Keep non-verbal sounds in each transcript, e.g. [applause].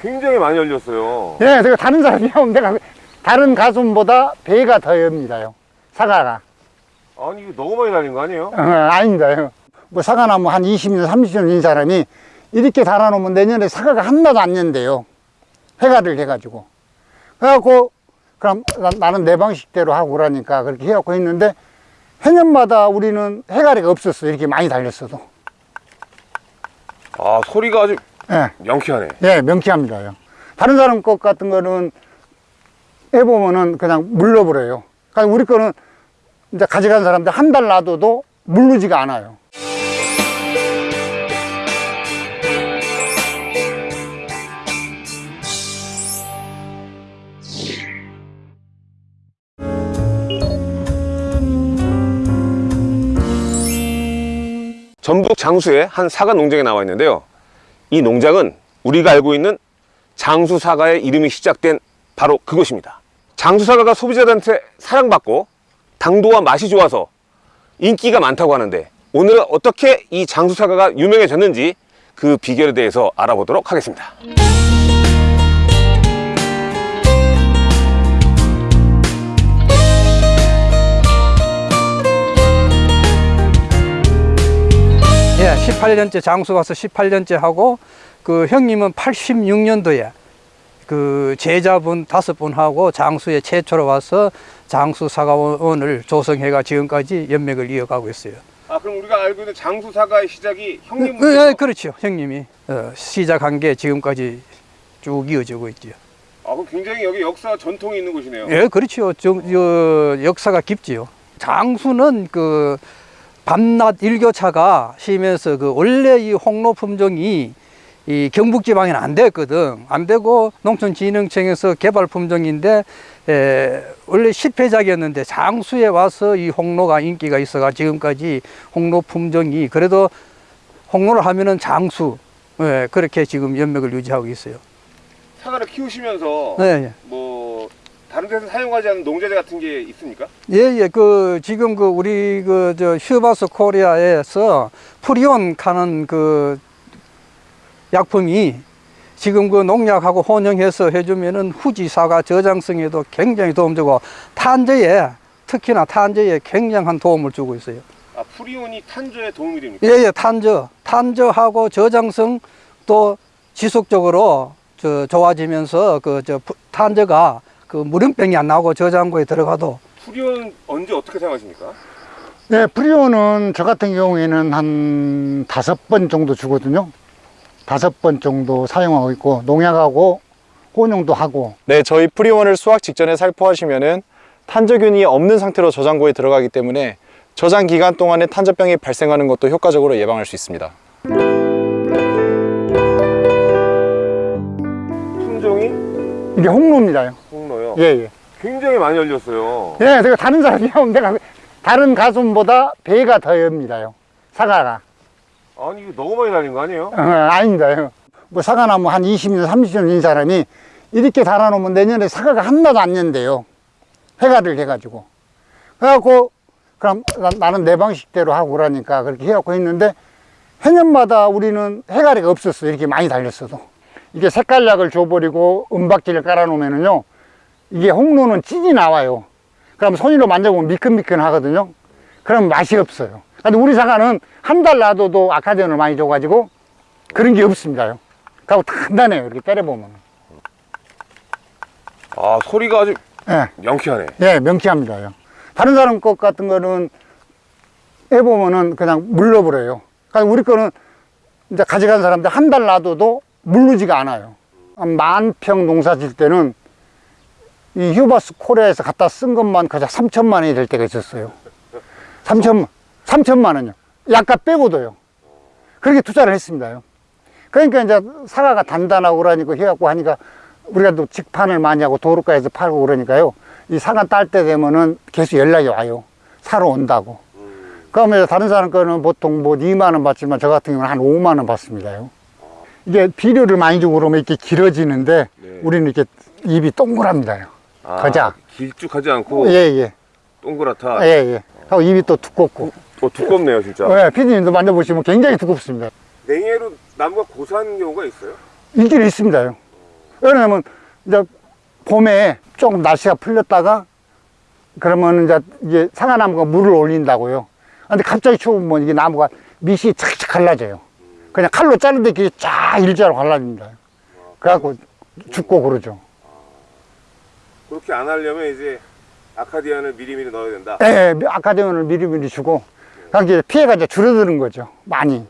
굉장히 많이 열렸어요. 예, 제가 다른 사람이 하면 내가 다른 가수보다 배가 더 엽니다요. 사과가. 아니 이거 너무 많이 달린 거 아니에요? 어, 아닙니다요. 뭐 사과나무 한 20년, 30년 인 사람이 이렇게 달아놓으면 내년에 사과가 하나도 안 년대요. 회가를 해가지고. 그래갖고, 그럼 나- 나는 내 방식대로 하고 그러니까 그렇게 해갖고 했는데 해년마다 우리는 해가리가 없었어. 이렇게 많이 달렸어도. 아 소리가 아주 예, 명쾌하네. 예, 명쾌합니다 요. 다른 사람 것 같은 거는 해보면은 그냥 물러버려요. 그러니까 우리 거는 이제 가져간 사람들 한 달 놔둬도 물르지가 않아요. 전북 장수의 한 사과 농장에 나와 있는데요. 이 농장은 우리가 알고 있는 장수 사과의 이름이 시작된 바로 그곳입니다. 장수 사과가 소비자들한테 사랑받고 당도와 맛이 좋아서 인기가 많다고 하는데 오늘은 어떻게 이 장수 사과가 유명해졌는지 그 비결에 대해서 알아보도록 하겠습니다. 18년째 장수 가서 18년째 하고 그 형님은 86년도에 그 제자분 다섯 분하고 장수에 최초로 와서 장수 사과원을 조성해가 지금까지 연맥을 이어가고 있어요. 아 그럼 우리가 알고 있는 장수 사과의 시작이 예, 예, 그렇죠. 형님이 어, 시작한 게 지금까지 쭉 이어지고 있죠. 아 그럼 굉장히 여기 역사 전통이 있는 곳이네요. 예, 그렇죠. 저, 저, 역사가 깊지요. 장수는 그 밤낮 일교차가 심해서 그 원래 이 홍로 품종이 이 경북 지방에는 안 됐거든. 안 되고 농촌진흥청에서 개발 품종인데 에, 원래 실패작이었는데 장수에 와서 이 홍로가 인기가 있어가 지금까지 홍로 품종이 그래도 홍로를 하면은 장수 예, 그렇게 지금 연맥을 유지하고 있어요. 사과를 키우시면서 네, 예. 뭐 다른 데서 사용하지 않는 농자재 같은 게 있습니까? 예, 예, 그, 지금 그, 우리 그, 저, 휴바스 코리아에서 프리온 하는 그 약품이 지금 그 농약하고 혼용해서 해주면은 후지사가 저장성에도 굉장히 도움 주고 탄저에, 특히나 탄저에 굉장한 도움을 주고 있어요. 아 프리온이 탄저에 도움이 됩니까? 예, 예, 탄저. 탄저하고 저장성 또 지속적으로 저, 좋아지면서 그, 저, 부- 탄저가 그 무름병이 안 나오고 저장고에 들어가도 프리원 언제 어떻게 사용하십니까? 네, 프리원은 저 같은 경우에는 한 다섯 번 정도 주거든요. 다섯 번 정도 사용하고 있고, 농약하고 혼용도 하고, 네, 저희 프리원을 수확 직전에 살포하시면 은 탄저균이 없는 상태로 저장고에 들어가기 때문에 저장 기간 동안에 탄저병이 발생하는 것도 효과적으로 예방할 수 있습니다. 품종이 이게 홍로입니다 예, 예. 굉장히 많이 열렸어요. 예, 제가 다른 사람이 내가 다른 가수보다 배가 더 엽니다요. 사과가. 아니 이거 너무 많이 달린 거 아니에요? 어, 아닙니다요. 뭐 사과나무 한 20년, 30년 인 사람이 이렇게 달아놓으면 내년에 사과가 하나도 안 년대요. 회가를 해가지고. 그래갖고, 그럼 나- 나는 내 방식대로 하고 그러니까 그렇게 해갖고 했는데 해년마다 우리는 해가리가 없었어. 이렇게 많이 달렸어도. 이게 색깔약을 줘버리고 은박지를 깔아놓으면은요, 이게 홍로는 찐이 나와요. 그럼 손으로 만져보면 미끈미끈 하거든요. 그럼 맛이 없어요. 근데 우리 사과는 한 달 놔둬도 아카디언을 많이 줘가지고 그런 게 없습니다요. 그리고 단단해요. 이렇게 때려보면. 아 소리가 아주 예, 명쾌하네. 예, 명쾌합니다요. 다른 사람 것 같은 거는 해보면은 그냥 물러버려요. 그러니까 우리 거는 이제 가져간 사람들 한 달 놔둬도 물르지가 않아요. 한만평 농사 질 때는 이 휴바스 코리아에서 갖다 쓴 것만 그저 3천만 원이 될 때가 있었어요. 3천, 3천만 원요. 약값 빼고도요. 그렇게 투자를 했습니다요. 그러니까 이제 사과가 단단하고 그러니까 해갖고 하니까 우리가 또 직판을 많이 하고 도로가에서 팔고 그러니까요. 이 사과 딸 때 되면은 계속 연락이 와요. 사러 온다고. 그러면 다른 사람 거는 보통 뭐 2만 원 받지만 저 같은 경우는 한 5만 원 받습니다요. 이게 비료를 많이 주고 그러면 이렇게 길어지는데 네. 우리는 이렇게 입이 동그랍니다요. 아, 가자. 길쭉하지 않고 예, 예. 동그랗다. 예, 예. 하고 입이 또 두껍고. 어, 두껍네요, 진짜. 네, 피디님도 만져보시면 굉장히 두껍습니다. 냉해로 나무가 고사한 경우가 있어요? 일들이 있습니다요. 왜냐면 이제 봄에 조금 날씨가 풀렸다가 그러면 이제 이게 상아나무가 물을 올린다고요. 근데 갑자기 추우면 이게 나무가 밑이 착착 갈라져요. 그냥 칼로 자르듯 이렇게 쫙 일자로 갈라집니다. 그래갖고 죽고 그러죠. 그렇게 안 하려면 이제 아카디안을 미리미리 넣어야 된다. 예, 예, 아카디온을 미리미리 주고, 그러니까 피해가 이제 줄어드는 거죠. 많이.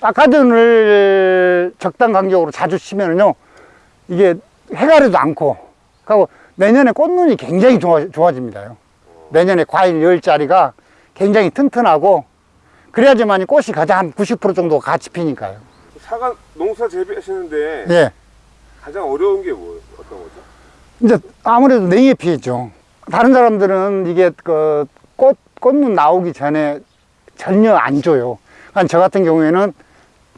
아카디온을 적당 간격으로 자주 치면은요, 이게 해가리도 않고, 그리고 내년에 꽃눈이 굉장히 좋아, 좋아집니다요. 내년에 과일 열자리가 굉장히 튼튼하고, 그래야지만 이 꽃이 가장 한90% 정도 같이 피니까요. 사과 농사 재배하시는데 예. 가장 어려운 게 뭐예요? 어떤 거죠? 이제 아무래도 냉해 피해죠. 다른 사람들은 이게 그 꽃, 꽃눈 나오기 전에 전혀 안 줘요. 한저 같은 경우에는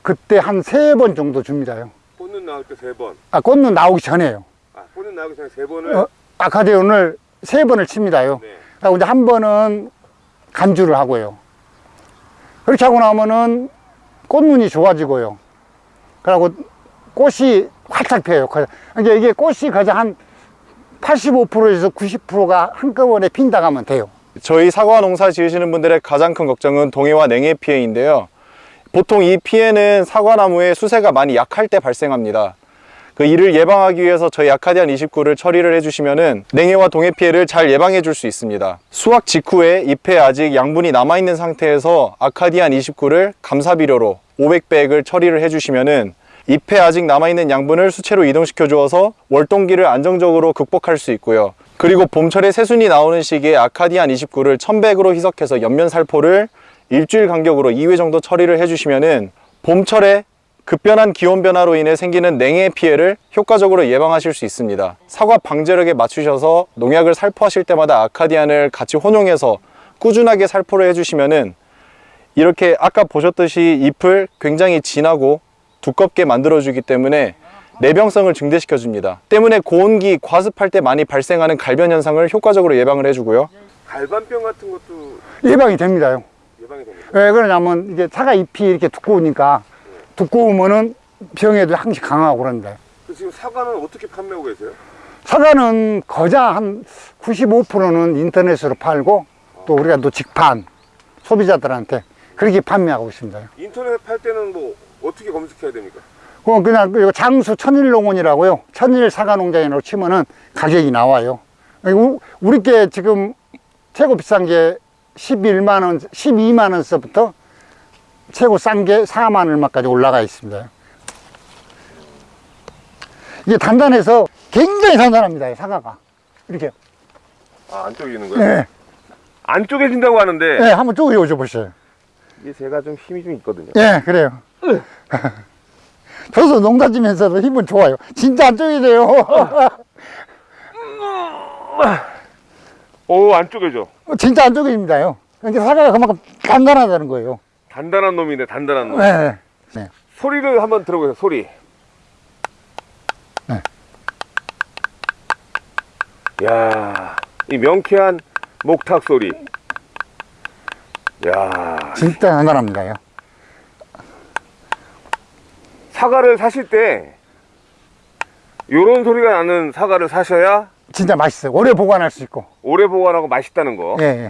그때 한 세 번 정도 줍니다요. 꽃눈 나올 때 세 번. 아, 꽃눈 나오기 전에요. 아, 꽃눈 나오기 전에 세 번을. 어, 아카디온을 세 번을 칩니다요. 네. 그리고 이제 한 번은 간주를 하고요. 그렇게 하고 나면은 꽃눈이 좋아지고요. 그리고 꽃이 활짝 펴요. 그러니까 이게 꽃이 가장 한 85%에서 90%가 한꺼번에 핀다 하면 돼요. 저희 사과 농사 지으시는 분들의 가장 큰 걱정은 동해와 냉해 피해인데요. 보통 이 피해는 사과나무의 수세가 많이 약할 때 발생합니다. 그 이를 예방하기 위해서 저희 아카디안 29를 처리를 해주시면은 냉해와 동해 피해를 잘 예방해 줄 수 있습니다. 수확 직후에 잎에 아직 양분이 남아있는 상태에서 아카디안 29를 감사비료로 500백을 처리를 해주시면은 잎에 아직 남아있는 양분을 수채로 이동시켜 주어서 월동기를 안정적으로 극복할 수 있고요. 그리고 봄철에 새순이 나오는 시기에 아카디안 29를 1000백으로 희석해서 옆면 살포를 일주일 간격으로 2회 정도 처리를 해주시면 은 봄철에 급변한 기온 변화로 인해 생기는 냉해 피해를 효과적으로 예방하실 수 있습니다. 사과 방제력에 맞추셔서 농약을 살포하실 때마다 아카디안을 같이 혼용해서 꾸준하게 살포를 해주시면 은 이렇게 아까 보셨듯이 잎을 굉장히 진하고 두껍게 만들어주기 때문에 내병성을 증대시켜 줍니다. 때문에 고온기 과습할 때 많이 발생하는 갈변 현상을 효과적으로 예방을 해주고요. 갈반병 같은 것도 예방이 됩니다요. 예방이 됩니다. 왜 그러냐면 이게 사과 잎이 이렇게 두꺼우니까 두꺼우면은 병에도 항시 강하고 그런데 그 지금 사과는 어떻게 판매하고 계세요? 사과는 거자 한 95%는 인터넷으로 팔고 또 우리가 또 직판 소비자들한테 그렇게 판매하고 있습니다. 인터넷 팔 때는 뭐 어떻게 검색해야 됩니까? 그건 그냥 이거 장수 천일농원이라고요. 천일 사과농장이라고 치면은 가격이 나와요. 우- 우리께 지금 최고 비싼 게 11만 원, 12만 원서부터 최고 싼 게 4만 얼마까지 올라가 있습니다. 이게 단단해서 굉장히 단단합니다. 이 사과가. 이렇게. 아, 안 쪼개지는 거예요? 예, 안 쪼개진다고 하는데 예, 한번 쪼개줘 보세요. 이게 제가 좀 힘이 좀 있거든요. 예, 그래요. [laughs] 저도 농사 지면서도 힘은 좋아요. 진짜 안 쪼개져요. 오, 안 쪼개져. 진짜 안 쪼개집니다요. 그러니까 사과가 그만큼 단단하다는 거예요. 단단한 놈이네, 단단한 놈. 네. 네. 소리를 한번 들어보세요, 소리. 네. 야, 이 명쾌한 목탁 소리. 야, 진짜 단단합니다요. 사과를 사실 때 요런 소리가 나는 사과를 사셔야 진짜 맛있어요. 오래 보관할 수 있고. 오래 보관하고 맛있다는 거. 예,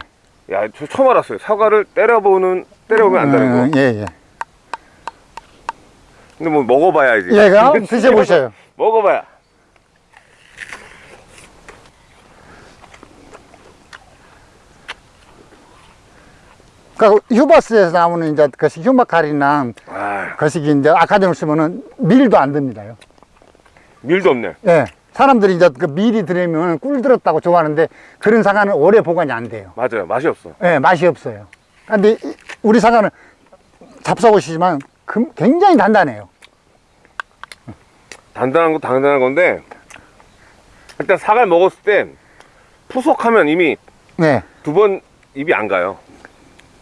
예. 야, 저 처음 알았어요. 사과를 때려보는 때려보면 안다는 거. 예, 예. 근데 뭐 먹어봐야지. 예, 그럼 드셔보셔요. 먹어봐야. 그러니까 휴바스에서 나오는 이제 그 휴마칼이나 아, 거시기 이제 아카데미를 쓰면은 밀도 안 듭니다요. 밀도 없네. 예. 사람들이 이제 그 밀이 들으면 꿀 들었다고 좋아하는데 그런 사과는 오래 보관이 안 돼요. 맞아요. 맛이 없어. 예, 맛이 없어요. 근데 이- 우리 사과는 잡숴보시지만 금- 굉장히 단단해요. 단단한 거 단단한 건데 일단 사과를 먹었을 때 푸석하면 이미 네. 두 번 입이 안 가요.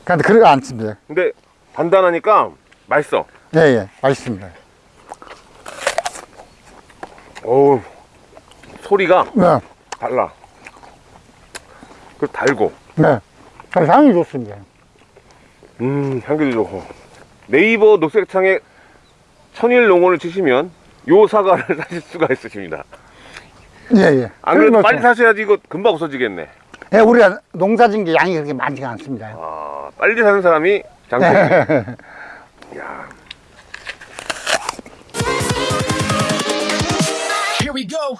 그런데 그러지 않습니다. 근데 단단하니까 맛있어. 예, 예. 맛있습니다. 어우 소리가 네. 달라. 그 달고 네. 그래서 향이 좋습니다. 음, 향기도 좋고. 네이버 녹색창에 천일 농원을 치시면 요 사과를 [laughs] 사실 수가 있으십니다. 예, 예. 안 그래도 빨리 사셔야지 이거 금방 없어지겠네. 예, 우리가 농사진 게 양이 그렇게 많지가 않습니다. 아, 빨리 사는 사람이 장점이 [laughs] Yeah. Here we go.